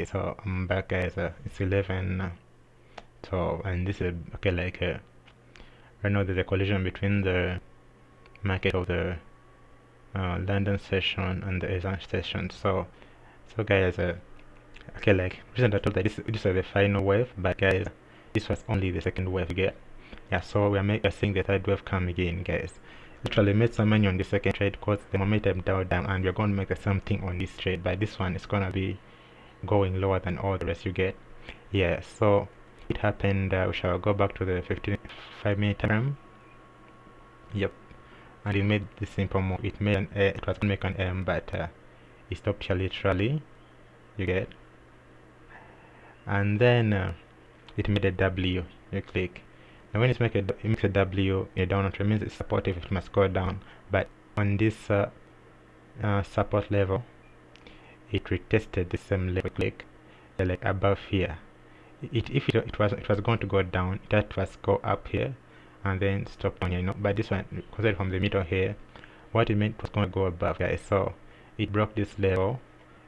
so i'm back guys it's 11 12 and this is okay like uh, right now there's a collision between the market of the uh, London session and the Asian session so so guys uh, okay like recently I told that this, this was the final wave but guys this was only the second wave again yeah so we are making seeing the third wave come again guys. Literally made some money on the second trade because the momentum down down and we're going to make the same thing on this trade but this one is gonna be going lower than all the rest you get. Yeah so it happened uh, we shall go back to the 55 minute time yep. And it made the simple move. It made an A, it was make an M but uh, it stopped here literally. You get? And then uh, it made a W. You click. Now when it's make a, it makes a W a downward trend means it's supportive. It must go down. But on this uh, uh, support level it retested the same level uh, like above here. It if it, it was it was going to go down had to go up here and then stop down you know but this one considered from the middle here what it meant was going to go above guys. So it broke this level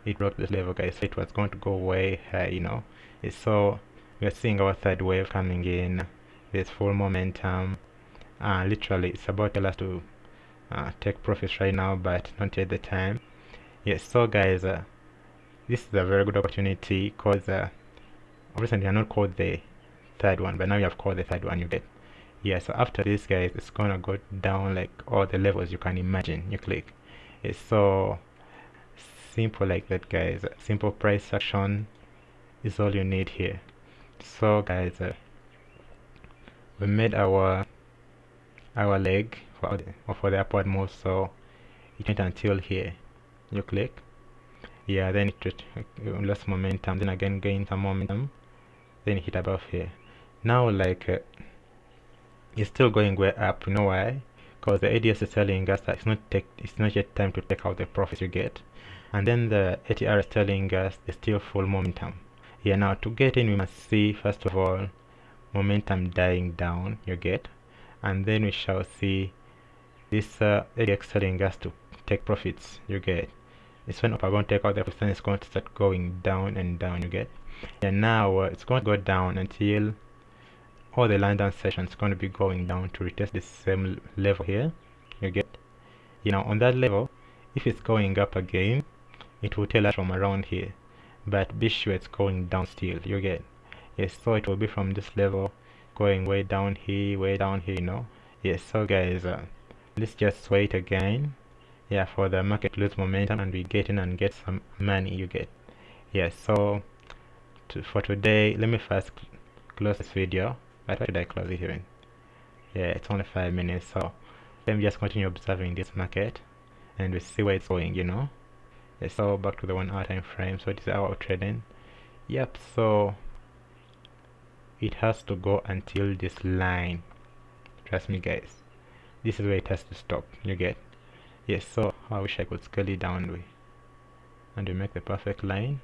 it broke this level guys. So it was going to go way high you know. So we are seeing our third wave coming in. There's full momentum. Uh, literally it's about to us to uh, take profits right now but not yet the time. Yes so guys uh, this is a very good opportunity because uh, I not called the third one but now you have called the third one you get yeah so after this guys it's gonna go down like all the levels you can imagine. You click. It's so simple like that guys. Simple price action is all you need here. So guys uh, we made our our leg for the, for the upward move so it went until here. You click yeah then it lost momentum. Then again gain some momentum. Then hit above here. Now like uh, it's still going way up. You know why? Because the ADX is telling us that it's not take it's not yet time to take out the profits you get. And then the ATR is telling us it's still full momentum. Yeah now to get in we must see first of all momentum dying down you get. And then we shall see this uh, ADX telling us to take profits you get it's when to take out the then it's going to start going down and down you get? And now uh, it's going to go down until all the London sessions is going to be going down to retest the same level here you get? You know on that level if it's going up again it will tell us from around here but be sure it's going down still you get? Yes so it will be from this level going way down here way down here you know? Yes so guys uh, let's just wait again yeah for the market lose momentum and we get in and get some money you get. Yes so to, for today let me first close this video. But why did I close it even? Yeah it's only five minutes so let me just continue observing this market and we see where it's going you know? Yeah, so back to the one hour time frame. So it is our trading. Yep so it has to go until this line. Trust me guys. This is where it has to stop you get yes so I wish I could scale it down way and we make the perfect line.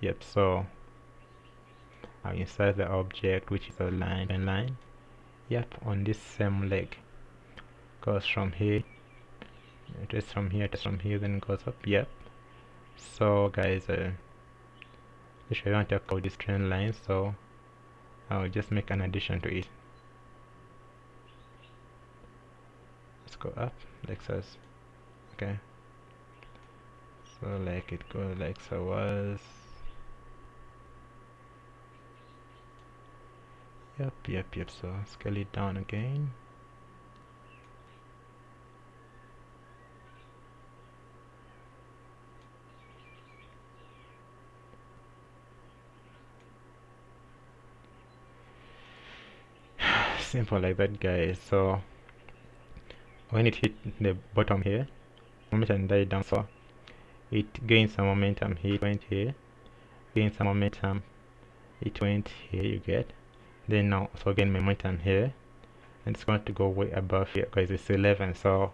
Yep so I'll insert the object which is a line and line. Yep on this same leg. Goes from here it is from here to from here then goes up. Yep. So guys uh, if I want to about this trend line so I'll just make an addition to it go up like so okay? So like it go like so was. Yep yep yep so scale it down again. Simple like that guys so when it hit the bottom here momentum died down so it gains some momentum here. It went here gains some momentum. It went here you get. Then now so again momentum here. And it's going to go way above here because it's 11 so